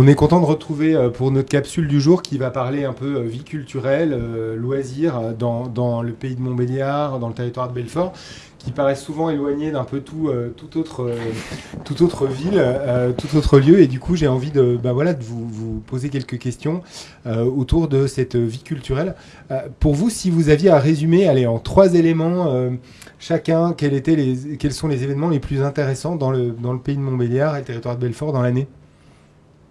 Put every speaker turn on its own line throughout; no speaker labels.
On est content de retrouver euh, pour notre capsule du jour qui va parler un peu euh, vie culturelle, euh, loisirs dans, le pays de Montbéliard, dans le territoire de Belfort qui paraissent souvent éloignés d'un peu tout, autre, ville, tout autre lieu. Et du coup, j'ai envie de, bah vous, vous poser quelques questions autour de cette vie culturelle. Pour vous, si vous aviez à résumer, allez, en trois éléments chacun, quels, étaient les, quels sont les événements les plus intéressants dans le pays de Montbéliard et le territoire de Belfort dans l'année?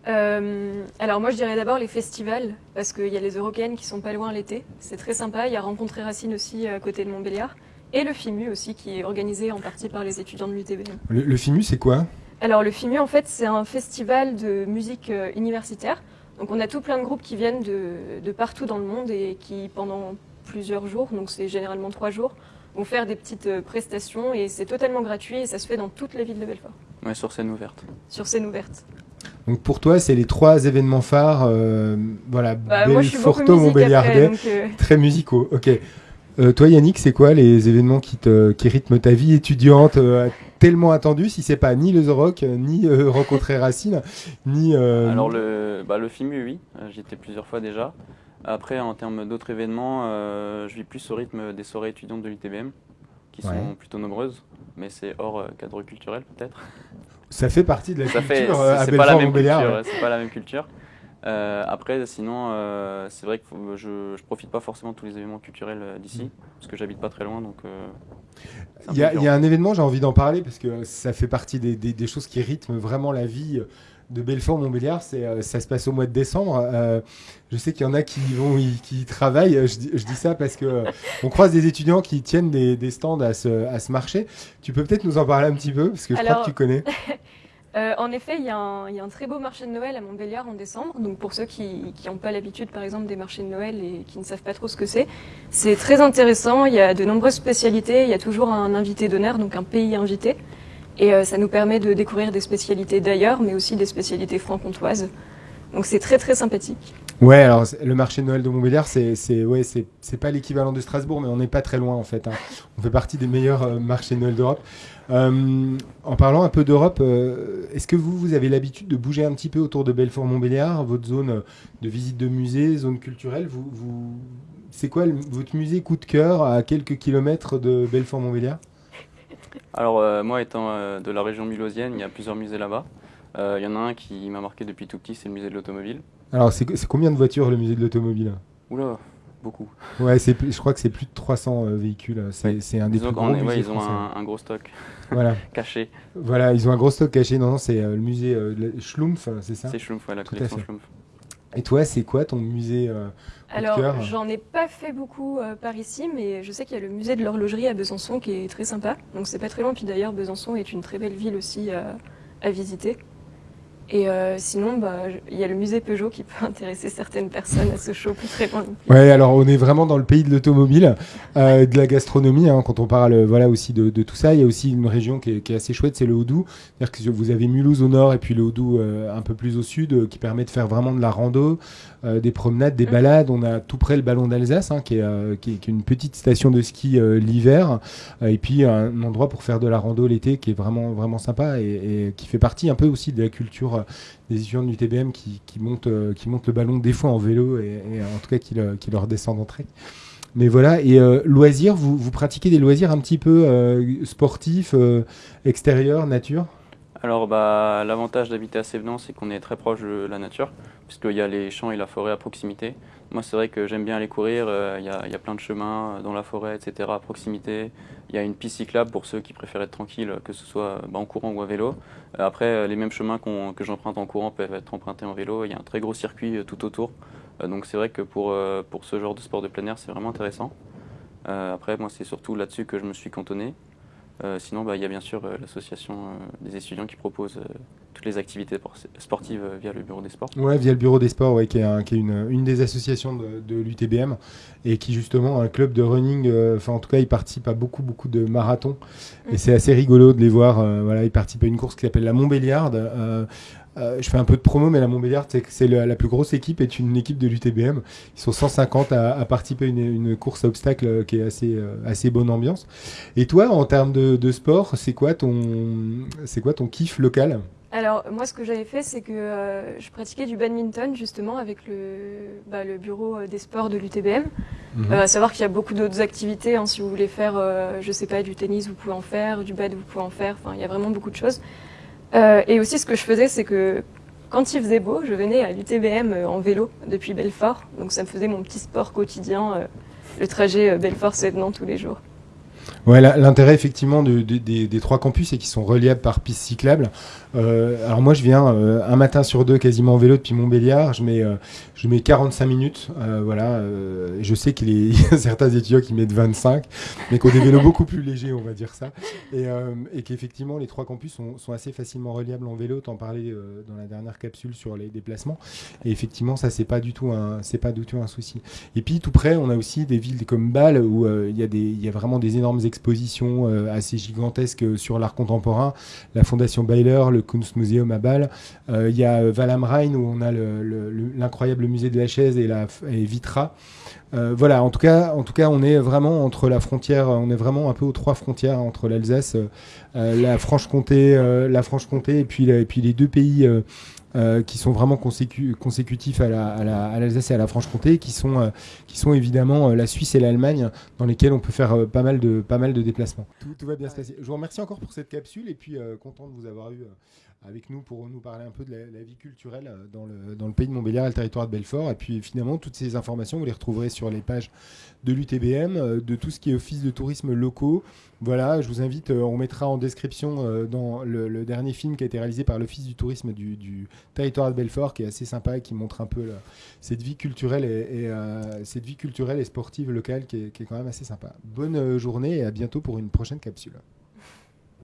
Euh, alors moi je dirais d'abord les festivals, parce qu'il y a les européennes qui sont pas loin l'été, c'est très sympa, il y a Rencontrer Racine aussi à côté de Montbéliard, et le FIMU aussi qui est organisé en partie par les étudiants de l'UTBM.
Le, le FIMU, c'est quoi?
Alors le FIMU en fait c'est un festival de musique euh, universitaire, donc on a tout plein de groupes qui viennent de, de partout dans le monde et qui pendant plusieurs jours, donc c'est généralement trois jours, vont faire des petites euh, prestations. Et c'est totalement gratuit et ça se fait dans toute la ville de Belfort,
Ouais, sur scène ouverte.
sur scène ouverte.
Donc pour toi, c'est les trois événements phares, euh, voilà,
Bah, moi je suis
Montbéliardais,
donc euh,
très musicaux. Ok. Euh, toi, Yannick, c'est quoi les événements qui, te, qui rythment ta vie étudiante euh, tellement attendue si c'est pas ni le The Rock, ni euh, rencontrer Racine, ni euh,
Alors le, bah, le FIMU, oui, j'y étais plusieurs fois déjà. Après, en termes d'autres événements, euh, je vis plus au rythme des soirées étudiantes de l'UTBM, qui sont plutôt nombreuses, mais c'est hors cadre culturel peut-être.
Ça fait partie de la
Ça
culture euh, à
c'est pas la même culture, c'est pas la même culture. Euh, après, sinon, euh, c'est vrai que faut- je, je profite pas forcément de tous les événements culturels euh, d'ici, parce que j'habite pas très loin, donc. euh,
Il y, a, y un événement, j'ai envie d'en parler parce que ça fait partie des, des- des choses qui rythment vraiment la vie de Belfort-Montbéliard. C'est, euh, ça se passe au mois de décembre. Euh, je sais qu'il y en a qui y vont, y- qui y travaillent. Je, dis- je dis ça parce que euh, on croise des étudiants qui tiennent des, des stands à ce, à ce marché. Tu peux peut-être nous en parler un petit peu parce que je crois que tu connais.
Euh, en effet, il y, a un, il y a un très beau marché de Noël à Montbéliard en décembre. Donc pour ceux qui n'ont pas l'habitude, par exemple, des marchés de Noël et qui ne savent pas trop ce que c'est, c'est très intéressant. Il y a de nombreuses spécialités. Il y a toujours un invité d'honneur, donc un pays invité. Et euh, ça nous permet de découvrir des spécialités d'ailleurs, mais aussi des spécialités franc-comtoises. Donc c'est très très sympathique.
Ouais, alors le marché de Noël de Montbéliard, c'est, ouais, pas l'équivalent de Strasbourg, mais on n'est pas très loin en fait. hein. On fait partie des meilleurs euh, marchés de Noël d'Europe. Euh, en parlant un peu d'Europe, est-ce que vous, vous avez l'habitude de bouger un petit peu autour de Belfort-Montbéliard, votre zone de visite de musée, zone culturelle? Vous, vous... C'est quoi votre musée coup de cœur à quelques kilomètres de Belfort-Montbéliard?
Alors euh, moi étant euh, de la région mulhousienne, il y a plusieurs musées là-bas. Euh, Il y en a un qui m'a marqué depuis tout petit, c'est le musée de l'automobile.
Alors, c'est, c'est combien de voitures le musée de l'automobile?
Oula, beaucoup.
Ouais, c'est, plus- je crois que c'est plus de 300 euh, véhicules. C'est, un des
Disons
plus gros
ouais,
musées
ils ont
français.
un, un gros stock
Voilà.
caché.
Voilà, ils ont un gros stock caché. Non, non, c'est euh, le musée euh, de la- Schlumpf, c'est ça?
C'est Schlumpf, ouais, la
Tout à
collection
fait.
Schlumpf.
Et toi, c'est quoi ton musée euh,
Alors j'en ai pas fait beaucoup euh, par ici, mais je sais qu'il y a le musée de l'horlogerie à Besançon qui est très sympa. Donc c'est pas très loin. Puis d'ailleurs Besançon est une très belle ville aussi euh, à visiter. Et euh, sinon, bah, il y a le musée Peugeot qui peut intéresser certaines personnes à ce show plus plus.
Ouais, alors on est vraiment dans le pays de l'automobile, euh, de la gastronomie. hein, quand on parle, euh, voilà aussi de, de tout ça, il y a aussi une région qui est, qui est assez chouette, c'est le. C'est-à-dire que vous avez Mulhouse au nord et puis le Houdou euh, un peu plus au sud, qui permet de faire vraiment de la rando, des promenades, des
Mhm.
balades. On a tout près le Ballon d'Alsace, hein, qui, est, qui, est, qui est une petite station de ski l'hiver, et puis un endroit pour faire de la rando l'été, qui est vraiment vraiment sympa et, et qui fait partie un peu aussi de la culture euh, des étudiants du TBM qui, qui montent euh, qui montent le ballon des fois en vélo et, et en tout cas qui le, qui le redescendent en trek. Mais voilà, et euh, loisirs, vous, pratiquez des loisirs un petit peu euh, sportifs, euh, extérieurs, nature?
Alors bah, l'avantage d'habiter à Sévenant, c'est qu'on est très proche de la nature, puisqu'il y a les champs et la forêt à proximité. Moi, c'est vrai que j'aime bien aller courir, euh, il y, a, il y a plein de chemins euh, dans la forêt, etc. à proximité. Il y a une piste cyclable pour ceux qui préfèrent être tranquilles, que ce soit bah, en courant ou à vélo. Euh, après, euh, les mêmes chemins que j'emprunte en courant peuvent être empruntés en vélo. Il y a un très gros circuit euh, tout autour. Euh, donc c'est vrai que pour, euh, pour ce genre de sport de plein air, c'est vraiment intéressant. Euh, après, moi, c'est surtout là-dessus que je me suis cantonné. Euh, sinon, bah, il y a bien sûr euh, l'association euh, des étudiants qui propose euh, toutes les activités por- sportives euh, via le bureau des sports.
Ouais, via le bureau des sports, ouais, qui est, un- qui est une, une des associations de, de l'UTBM et qui justement a un club de running. euh, Enfin, en tout cas, ils participent à beaucoup, beaucoup de marathons et
Mhm.
c'est assez rigolo de les voir. euh, voilà, ils participent à une course qui s'appelle la Montbéliarde. euh, euh, je fais un peu de promo, mais la Montbéliarde, c'est la plus grosse équipe, est une équipe de l'UTBM. Ils sont 150 à, à participer à une, une course à obstacles euh, qui est assez, euh, assez bonne ambiance. Et toi, en termes de, de sport, c'est quoi ton, c'est quoi ton kiff local?
Alors, moi, ce que j'avais fait, c'est que euh, je pratiquais du badminton, justement, avec le, bah, le bureau des sports de l'UTBM.
Mhm.
Euh, à savoir qu'il y a beaucoup d'autres activités. hein, si vous voulez faire, euh, je sais pas, du tennis, vous pouvez en faire, du bad, vous pouvez en faire. Enfin, il y a vraiment beaucoup de choses. Euh, et aussi, ce que je faisais, c'est que quand il faisait beau, je venais à l'UTBM euh, en vélo depuis Belfort. Donc, ça me faisait mon petit sport quotidien, euh, le trajet Belfort-Sevenant tous les jours.
Ouais, l'intérêt effectivement de- de- des, des trois campus, c'est qu'ils sont reliables par piste cyclable. Euh, alors moi, je viens euh, un matin sur deux quasiment en vélo depuis Montbéliard. Je mets, euh, je mets 45 minutes. voilà. je sais qu'il y a certains étudiants qui mettent 25, mais qui ont des vélos beaucoup plus légers, on va dire ça. Et, qu'effectivement, les trois campus sont, assez facilement reliables en vélo. T'en parlais dans la dernière capsule sur les déplacements. Et effectivement, ça c'est pas du tout un, c'est pas du tout un souci. Et puis tout près, on a aussi des villes comme Bâle où il y y a vraiment des énormes expositions assez gigantesques sur l'art contemporain. La Fondation Bayler, le Kunstmuseum à Bâle. Euh, Il y a euh, Val am Rhein où on a le- le- le- l'incroyable musée de la chaise et la Vitra. Euh, voilà, en tout cas, en tout cas, on est vraiment entre la frontière, on est vraiment un peu aux trois frontières entre l'Alsace, la Franche-Comté, la Franche-Comté et et puis les deux pays. Euh, qui sont vraiment consécu- consécutifs à la- à la- à l'Alsace et à la Franche-Comté, qui sont, euh, qui sont évidemment euh, la Suisse et l'Allemagne, dans lesquels on peut faire euh, pas, mal de, pas mal de déplacements. Tout, tout va bien se passer. Je vous remercie encore pour cette capsule et puis content de vous avoir eu avec nous pour nous parler un peu de la, vie culturelle euh, dans le, dans le pays de Montbéliard et le territoire de Belfort. Et puis finalement, toutes ces informations, vous les retrouverez sur les pages de l'UTBM, euh, de tout ce qui est office de tourisme locaux. Voilà, je vous invite, euh, on mettra en description dans le, dernier film qui a été réalisé par l'Office du tourisme du, territoire de Belfort, qui est assez sympa et qui montre un peu cette vie culturelle et, et, cette vie culturelle et sportive locale qui est, quand même assez sympa. Bonne journée et à bientôt pour une prochaine capsule.